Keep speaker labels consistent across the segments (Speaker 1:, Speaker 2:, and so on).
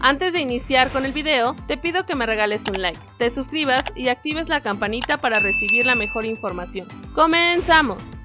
Speaker 1: Antes de iniciar con el video, te pido que me regales un like, te suscribas y actives la campanita para recibir la mejor información. ¡Comenzamos!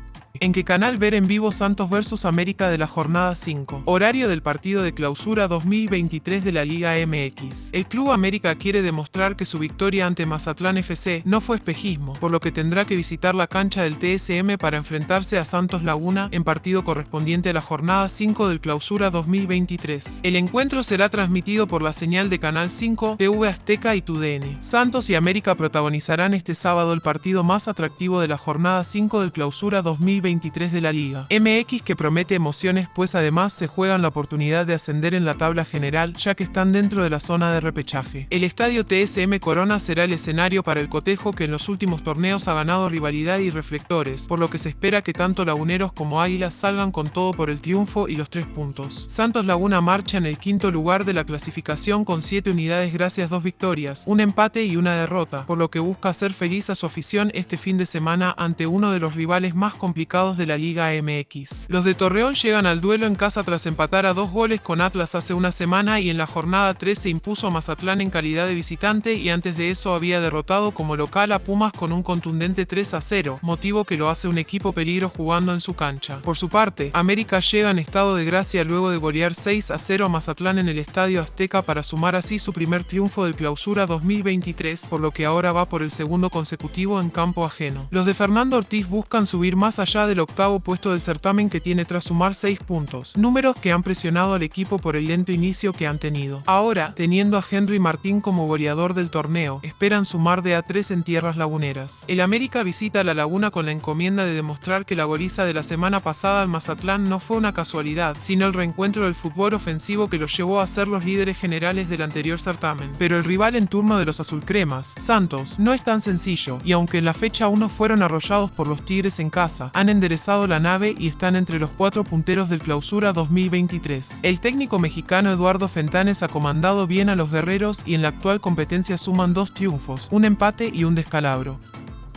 Speaker 2: ¿En qué canal ver en vivo Santos vs América de la jornada 5? Horario del partido de clausura 2023 de la Liga MX. El Club América quiere demostrar que su victoria ante Mazatlán FC no fue espejismo, por lo que tendrá que visitar la cancha del TSM para enfrentarse a Santos Laguna en partido correspondiente a la jornada 5 del clausura 2023. El encuentro será transmitido por la señal de Canal 5, TV Azteca y TUDN. Santos y América protagonizarán este sábado el partido más atractivo de la jornada 5 del clausura 2023 de la liga. MX que promete emociones pues además se juegan la oportunidad de ascender en la tabla general ya que están dentro de la zona de repechaje. El estadio TSM Corona será el escenario para el cotejo que en los últimos torneos ha ganado rivalidad y reflectores, por lo que se espera que tanto laguneros como águilas salgan con todo por el triunfo y los tres puntos. Santos Laguna marcha en el quinto lugar de la clasificación con 7 unidades gracias a dos victorias, un empate y una derrota, por lo que busca hacer feliz a su afición este fin de semana ante uno de los rivales más complicados de la Liga MX. Los de Torreón llegan al duelo en casa tras empatar a dos goles con Atlas hace una semana y en la jornada 3 se impuso a Mazatlán en calidad de visitante y antes de eso había derrotado como local a Pumas con un contundente 3 a 0, motivo que lo hace un equipo peligro jugando en su cancha. Por su parte, América llega en estado de gracia luego de golear 6 a 0 a Mazatlán en el Estadio Azteca para sumar así su primer triunfo del clausura 2023, por lo que ahora va por el segundo consecutivo en campo ajeno. Los de Fernando Ortiz buscan subir más allá de el octavo puesto del certamen que tiene tras sumar 6 puntos, números que han presionado al equipo por el lento inicio que han tenido. Ahora, teniendo a Henry Martín como goleador del torneo, esperan sumar de a 3 en tierras laguneras. El América visita la laguna con la encomienda de demostrar que la goliza de la semana pasada al Mazatlán no fue una casualidad, sino el reencuentro del fútbol ofensivo que los llevó a ser los líderes generales del anterior certamen. Pero el rival en turno de los azulcremas, Santos, no es tan sencillo, y aunque en la fecha 1 fueron arrollados por los Tigres en casa, han enderezado la nave y están entre los cuatro punteros del clausura 2023. El técnico mexicano Eduardo Fentanes ha comandado bien a los guerreros y en la actual competencia suman dos triunfos, un empate y un descalabro.